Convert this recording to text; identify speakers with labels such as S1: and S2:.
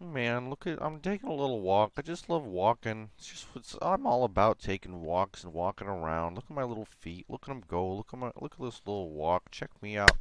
S1: man, look at I'm taking a little walk. I just love walking. It's just it's, I'm all about taking walks and walking around. Look at my little feet. Look at them go. Look at my look at this little walk. Check me out.